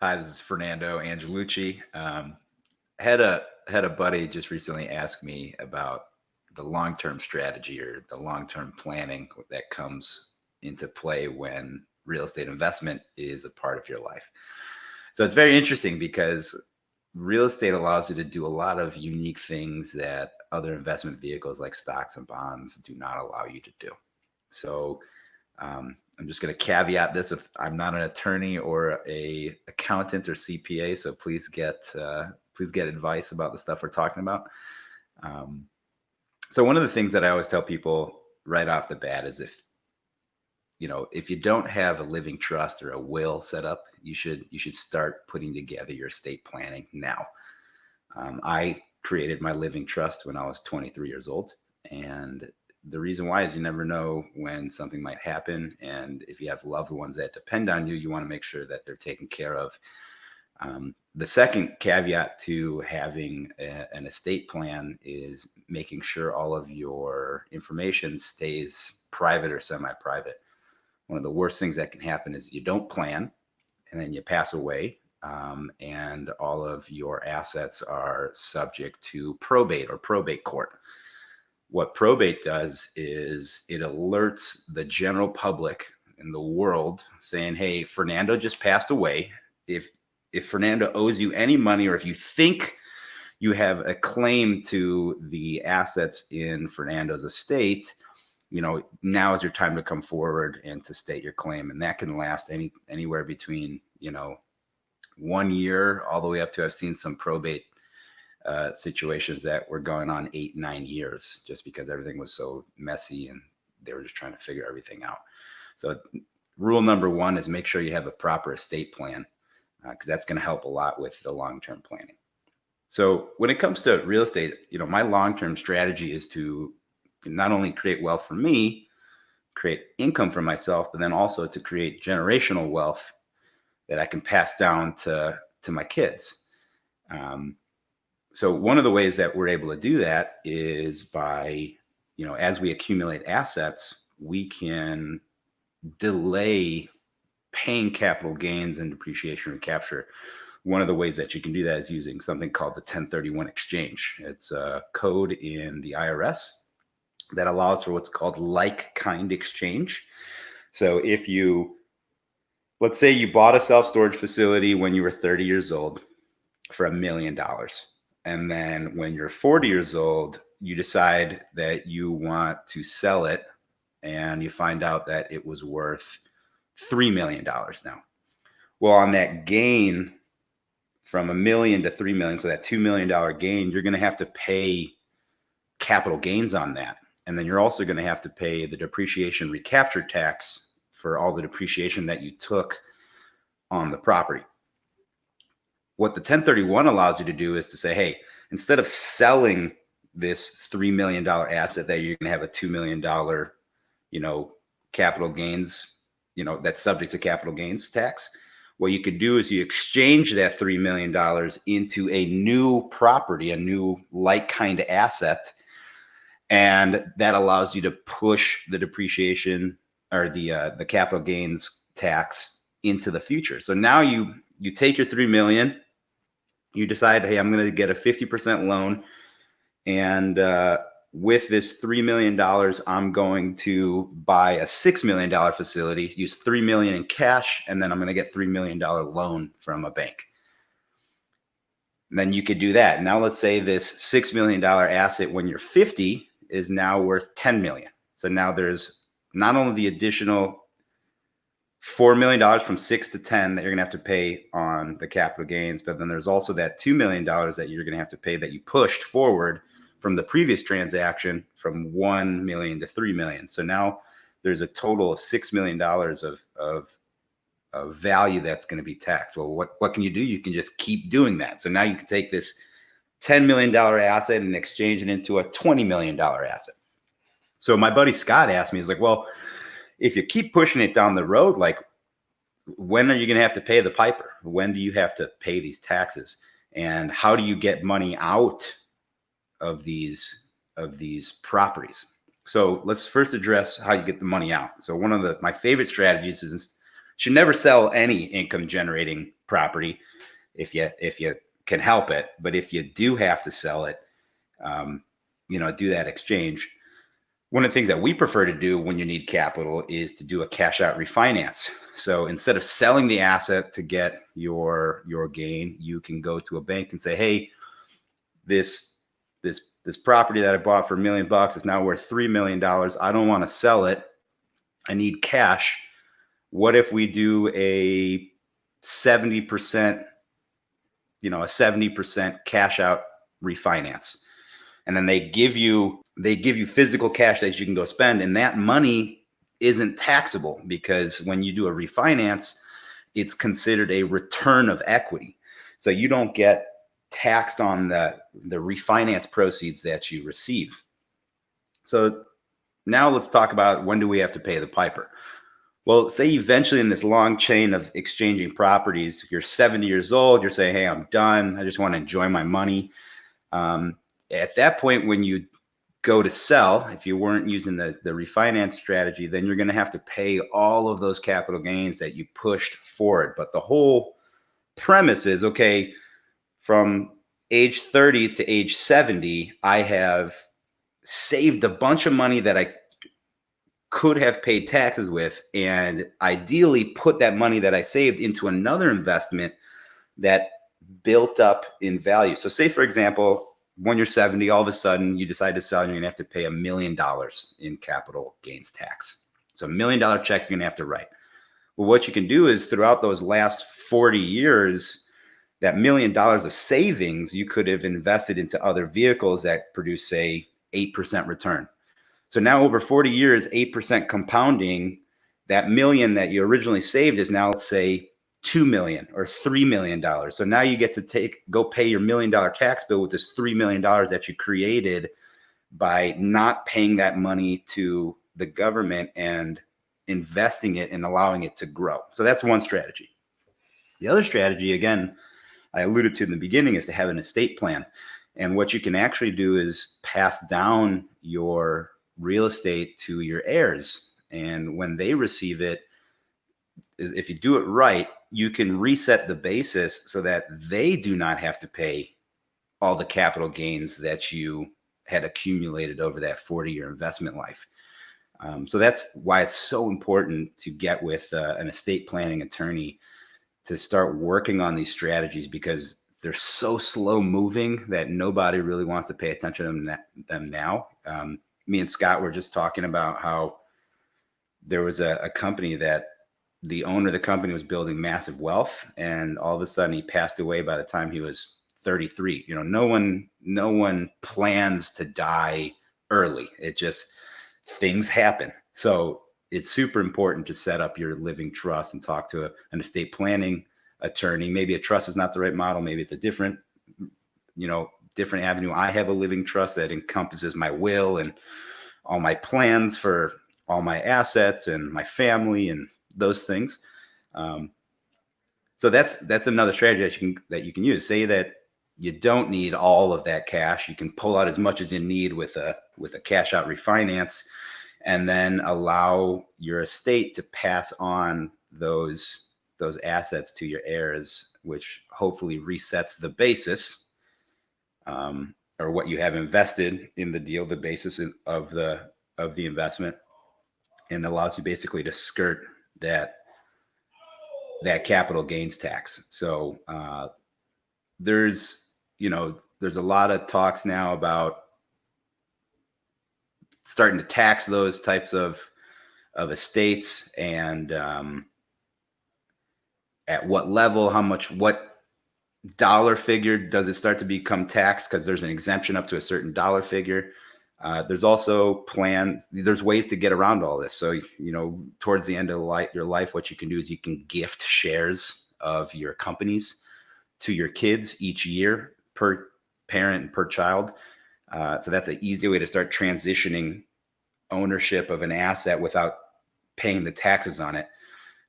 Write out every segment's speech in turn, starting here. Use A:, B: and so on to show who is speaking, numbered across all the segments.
A: Hi, this is Fernando Angelucci. Um, had a had a buddy just recently ask me about the long term strategy or the long term planning that comes into play when real estate investment is a part of your life. So it's very interesting because real estate allows you to do a lot of unique things that other investment vehicles like stocks and bonds do not allow you to do. So um, I'm just going to caveat this with I'm not an attorney or a accountant or CPA, so please get uh, please get advice about the stuff we're talking about. Um, so one of the things that I always tell people right off the bat is if you know if you don't have a living trust or a will set up, you should you should start putting together your estate planning now. Um, I created my living trust when I was 23 years old, and the reason why is you never know when something might happen. And if you have loved ones that depend on you, you want to make sure that they're taken care of. Um, the second caveat to having a, an estate plan is making sure all of your information stays private or semi private. One of the worst things that can happen is you don't plan and then you pass away um, and all of your assets are subject to probate or probate court what probate does is it alerts the general public in the world saying, "Hey, Fernando just passed away. If if Fernando owes you any money, or if you think you have a claim to the assets in Fernando's estate, you know now is your time to come forward and to state your claim, and that can last any anywhere between you know one year all the way up to I've seen some probate uh, situations that were going on eight, nine years just because everything was so messy and they were just trying to figure everything out. So, rule number one is make sure you have a proper estate plan because uh, that's going to help a lot with the long term planning. So, when it comes to real estate, you know, my long term strategy is to not only create wealth for me, create income for myself, but then also to create generational wealth that I can pass down to to my kids. Um, so one of the ways that we're able to do that is by you know as we accumulate assets we can delay paying capital gains and depreciation recapture one of the ways that you can do that is using something called the 1031 exchange. It's a code in the irs that allows for what's called like kind exchange. So if you let's say you bought a self-storage facility when you were 30 years old for a million dollars and then when you're 40 years old, you decide that you want to sell it and you find out that it was worth $3 million now. Well, on that gain from a million to 3 million, so that $2 million gain, you're going to have to pay capital gains on that. And then you're also going to have to pay the depreciation recapture tax for all the depreciation that you took on the property what the 1031 allows you to do is to say, hey, instead of selling this $3 million asset that you're going to have a $2 million, you know, capital gains, you know, that's subject to capital gains tax. What you could do is you exchange that $3 million into a new property, a new like kind of asset. And that allows you to push the depreciation or the, uh, the capital gains tax into the future. So now you, you take your 3 million, you decide, hey, I'm going to get a 50% loan. And uh, with this $3 million, I'm going to buy a $6 million facility, use 3 million in cash, and then I'm going to get $3 million loan from a bank. And then you could do that. Now let's say this $6 million asset when you're 50 is now worth 10 million. So now there's not only the additional four million dollars from six to ten that you're gonna have to pay on the capital gains, but then there's also that two million dollars that you're gonna have to pay that you pushed forward from the previous transaction from one million to three million. So now there's a total of six million dollars of of of value that's going to be taxed. Well, what what can you do? You can just keep doing that. So now you can take this ten million dollar asset and exchange it into a twenty million dollar asset. So my buddy Scott asked me, he's like, well if you keep pushing it down the road, like when are you going to have to pay the piper? When do you have to pay these taxes? And how do you get money out of these of these properties? So let's first address how you get the money out. So one of the my favorite strategies is should never sell any income generating property if you if you can help it. But if you do have to sell it, um, you know, do that exchange. One of the things that we prefer to do when you need capital is to do a cash out refinance. So instead of selling the asset to get your your gain, you can go to a bank and say, "Hey, this this this property that I bought for a million bucks is now worth three million dollars. I don't want to sell it. I need cash. What if we do a 70%, you know, a 70% cash out refinance? And then they give you they give you physical cash that you can go spend and that money isn't taxable because when you do a refinance, it's considered a return of equity. So you don't get taxed on the the refinance proceeds that you receive. So now let's talk about when do we have to pay the piper? Well, say eventually in this long chain of exchanging properties, you're 70 years old, you're saying, hey, I'm done. I just want to enjoy my money. Um, at that point, when you go to sell, if you weren't using the, the refinance strategy, then you're going to have to pay all of those capital gains that you pushed forward. But the whole premise is okay, from age 30 to age 70, I have saved a bunch of money that I could have paid taxes with and ideally put that money that I saved into another investment that built up in value. So say for example, when you're 70, all of a sudden you decide to sell and you're gonna have to pay a million dollars in capital gains tax. So a million dollar check you're gonna have to write. Well, what you can do is throughout those last 40 years, that million dollars of savings you could have invested into other vehicles that produce say 8% return. So now over 40 years, 8% compounding, that million that you originally saved is now, let's say, 2 million or $3 million. So now you get to take, go pay your million dollar tax bill with this $3 million that you created by not paying that money to the government and investing it and allowing it to grow. So that's one strategy. The other strategy, again, I alluded to in the beginning, is to have an estate plan. And what you can actually do is pass down your real estate to your heirs. And when they receive it, if you do it right, you can reset the basis so that they do not have to pay all the capital gains that you had accumulated over that 40 year investment life. Um, so that's why it's so important to get with uh, an estate planning attorney to start working on these strategies because they're so slow moving that nobody really wants to pay attention to them, now. Um, me and Scott were just talking about how there was a, a company that the owner of the company was building massive wealth and all of a sudden he passed away by the time he was 33 you know no one no one plans to die early it just things happen so it's super important to set up your living trust and talk to a, an estate planning attorney. Maybe a trust is not the right model. Maybe it's a different, you know, different avenue. I have a living trust that encompasses my will and all my plans for all my assets and my family and those things. Um, so that's that's another strategy that you can that you can use. Say that you don't need all of that cash. You can pull out as much as you need with a with a cash out refinance, and then allow your estate to pass on those those assets to your heirs, which hopefully resets the basis um, or what you have invested in the deal, the basis of the of the investment, and allows you basically to skirt that that capital gains tax. So uh, there's you know there's a lot of talks now about starting to tax those types of of estates and um, at what level, how much, what dollar figure does it start to become taxed because there's an exemption up to a certain dollar figure. Uh, there's also plans. There's ways to get around all this. So you know, towards the end of life, your life, what you can do is you can gift shares of your companies to your kids each year per parent and per child. Uh, so that's an easy way to start transitioning ownership of an asset without paying the taxes on it.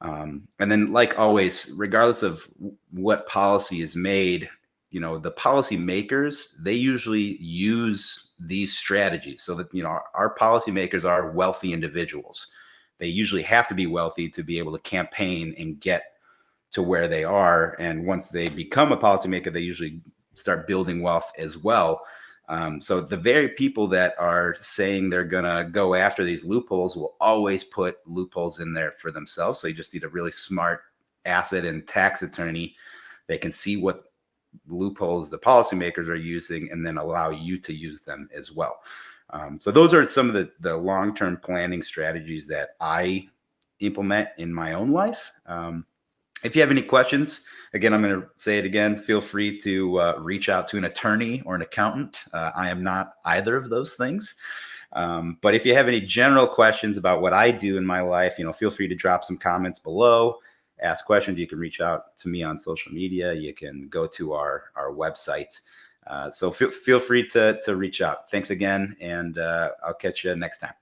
A: Um, and then, like always, regardless of what policy is made, you know, the policy makers, they usually use these strategies so that, you know, our, our policymakers are wealthy individuals. They usually have to be wealthy to be able to campaign and get to where they are. And once they become a policymaker, they usually start building wealth as well. Um, so the very people that are saying they're going to go after these loopholes will always put loopholes in there for themselves. So you just need a really smart asset and tax attorney. They can see what loopholes the policymakers are using and then allow you to use them as well. Um, so those are some of the, the long-term planning strategies that I implement in my own life. Um, if you have any questions, again, I'm going to say it again. Feel free to uh, reach out to an attorney or an accountant. Uh, I am not either of those things. Um, but if you have any general questions about what I do in my life, you know, feel free to drop some comments below, ask questions. You can reach out to me on social media. You can go to our, our website. Uh, so feel, feel free to, to reach out. Thanks again, and uh, I'll catch you next time.